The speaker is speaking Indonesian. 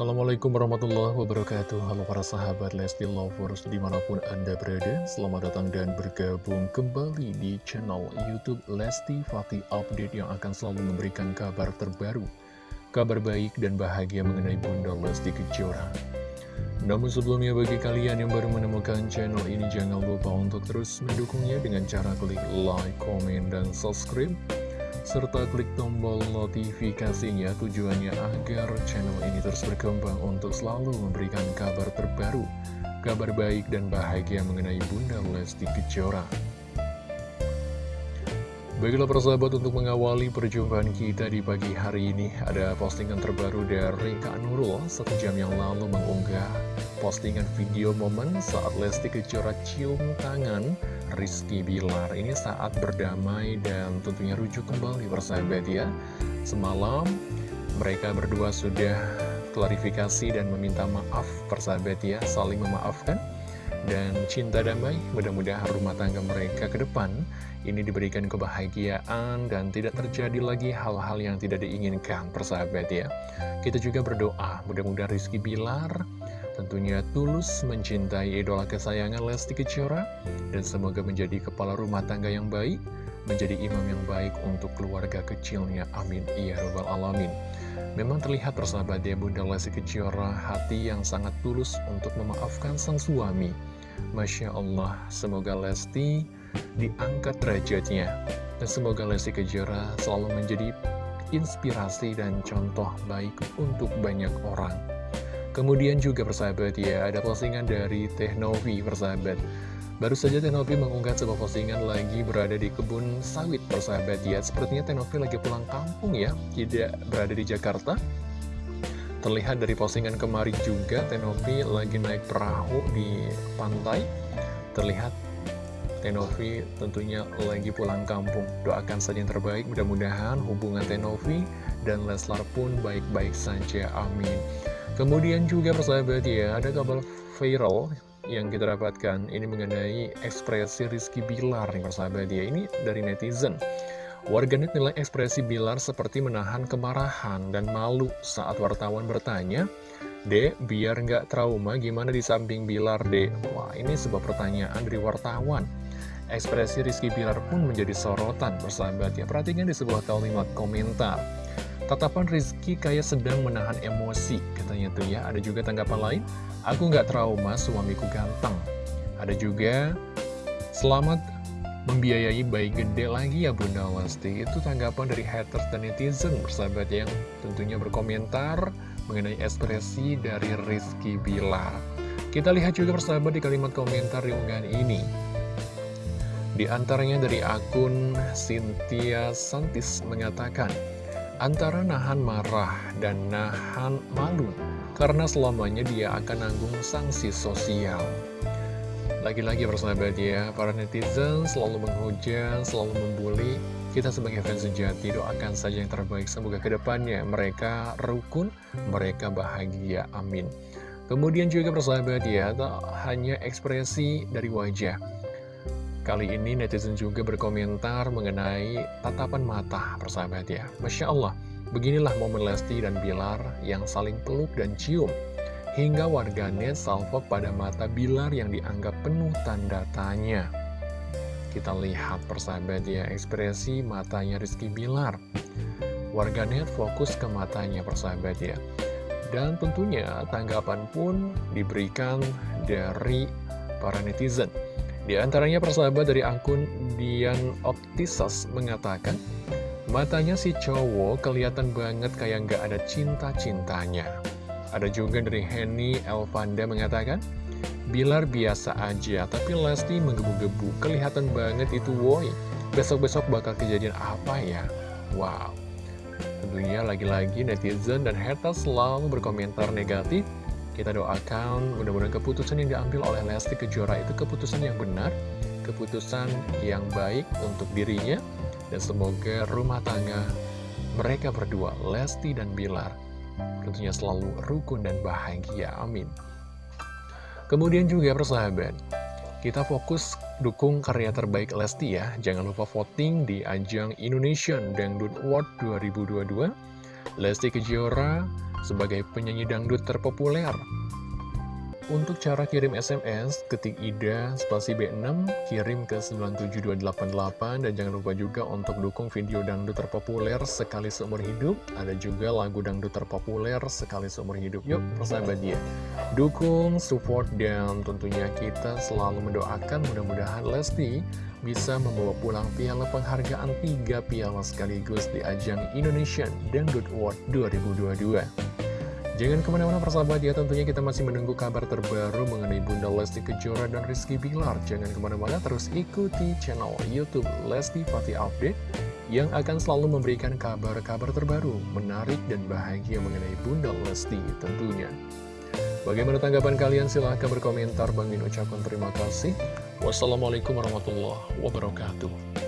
Assalamualaikum warahmatullahi wabarakatuh. Halo para sahabat Lesti Lovers di mana pun anda berada Selamat datang dan bergabung kembali di channel Youtube Lesti Fatih Update Yang akan selalu memberikan kabar terbaru Kabar baik dan bahagia mengenai Bunda Lesti Kejora. Namun sebelumnya bagi kalian yang baru menemukan channel ini Jangan lupa untuk terus mendukungnya dengan cara klik like, komen, dan subscribe serta klik tombol notifikasinya. Tujuannya agar channel ini terus berkembang untuk selalu memberikan kabar terbaru, kabar baik dan bahagia mengenai Bunda Lesti Kejora. Baiklah persahabat untuk mengawali perjumpaan kita di pagi hari ini Ada postingan terbaru dari Kak Nurul. Satu jam yang lalu mengunggah postingan video momen saat Lesti Kejora cium tangan Rizky Bilar. Ini saat berdamai dan tentunya rujuk kembali persahabat ya. Semalam mereka berdua sudah klarifikasi dan meminta maaf persahabat ya Saling memaafkan dan cinta damai mudah-mudahan rumah tangga mereka ke depan ini diberikan kebahagiaan dan tidak terjadi lagi hal-hal yang tidak diinginkan persahabat ya. Kita juga berdoa mudah-mudahan Rizky Bilar tentunya tulus mencintai idola kesayangan Lesti Kejora dan semoga menjadi kepala rumah tangga yang baik menjadi imam yang baik untuk keluarga kecilnya. Amin. Iya robbal alamin Memang terlihat persahabat ya Bunda Lesti Kejora hati yang sangat tulus untuk memaafkan sang suami Masya Allah, semoga Lesti diangkat derajatnya. Dan semoga Lesti Kejora selalu menjadi inspirasi dan contoh baik untuk banyak orang. Kemudian juga persahabat ya, ada postingan dari Teh Novi persahabat. Baru saja Teh Novi mengunggah sebuah postingan lagi berada di kebun sawit persahabat ya. Sepertinya Teh Novi lagi pulang kampung ya, tidak berada di Jakarta. Terlihat dari postingan kemarin juga Tenovi lagi naik perahu di pantai Terlihat Tenovi tentunya lagi pulang kampung Doakan saja yang terbaik mudah-mudahan hubungan Tenovi dan Leslar pun baik-baik saja amin Kemudian juga persahabat ya ada kabar viral yang kita dapatkan Ini mengenai ekspresi Rizky Bilar nih persahabat ya Ini dari netizen Warganet nilai ekspresi Bilar seperti menahan kemarahan dan malu saat wartawan bertanya, Dek, biar nggak trauma gimana di samping Bilar, Dek? Wah, ini sebuah pertanyaan dari wartawan. Ekspresi Rizky Bilar pun menjadi sorotan bersahabat ya. Perhatikan di sebuah kalimat komentar. Tatapan Rizky kayak sedang menahan emosi, katanya tuh ya. Ada juga tanggapan lain, aku nggak trauma, suamiku ganteng. Ada juga, selamat membiayai bayi gede lagi ya Bunda Lesti Itu tanggapan dari haters dan netizen bersahabat yang tentunya berkomentar mengenai ekspresi dari Rizky Bilar Kita lihat juga bersahabat di kalimat komentar di unggahan ini Di antaranya dari akun Cynthia Santis mengatakan Antara nahan marah dan nahan malu Karena selamanya dia akan nanggung sanksi sosial lagi-lagi persahabat ya, para netizen selalu menghujat, selalu membuli. Kita sebagai fans sejati doakan saja yang terbaik. Semoga ke depannya mereka rukun, mereka bahagia. Amin. Kemudian juga persahabat ya, tak hanya ekspresi dari wajah. Kali ini netizen juga berkomentar mengenai tatapan mata persahabat ya. Masya Allah, beginilah momen Lesti dan Bilar yang saling peluk dan cium. Hingga warganet salvo pada mata Bilar yang dianggap penuh tanda tanya. Kita lihat persahabat ya ekspresi matanya Rizky Bilar. Warganet fokus ke matanya persahabat ya. Dan tentunya tanggapan pun diberikan dari para netizen. Di antaranya persahabat dari akun Dian Optisas mengatakan, Matanya si cowok kelihatan banget kayak nggak ada cinta-cintanya. Ada juga dari Henny Elvanda mengatakan, Bilar biasa aja, tapi Lesti menggebu-gebu. Kelihatan banget itu woi. Besok-besok bakal kejadian apa ya? Wow. Tentunya lagi-lagi netizen dan haters selalu berkomentar negatif. Kita doakan mudah-mudahan keputusan yang diambil oleh Lesti Kejora itu keputusan yang benar, keputusan yang baik untuk dirinya, dan semoga rumah tangga mereka berdua, Lesti dan Bilar, tentunya selalu rukun dan bahagia, amin. Kemudian juga persahabat, kita fokus dukung karya terbaik Lesti ya. Jangan lupa voting di ajang Indonesian Dangdut Award 2022. Lesti Kejora sebagai penyanyi dangdut terpopuler. Untuk cara kirim SMS, ketik IDA spasi B6, kirim ke 97288, dan jangan lupa juga untuk dukung video dangdut terpopuler sekali seumur hidup. Ada juga lagu dangdut terpopuler sekali seumur hidup. Yuk, persahabat ya. Dukung, support, dan tentunya kita selalu mendoakan mudah-mudahan Lesti bisa membawa pulang piala penghargaan tiga piala sekaligus di ajang Indonesian Dangdut Award 2022. Jangan ke mana-mana persahabat ya, tentunya kita masih menunggu kabar terbaru mengenai Bunda Lesti Kejora dan Rizky Bilar. Jangan ke mana-mana, terus ikuti channel Youtube Lesti Fatih Update yang akan selalu memberikan kabar-kabar terbaru, menarik dan bahagia mengenai Bunda Lesti tentunya. Bagaimana tanggapan kalian? Silahkan berkomentar. Bang Min ucapkan terima kasih. Wassalamualaikum warahmatullahi wabarakatuh.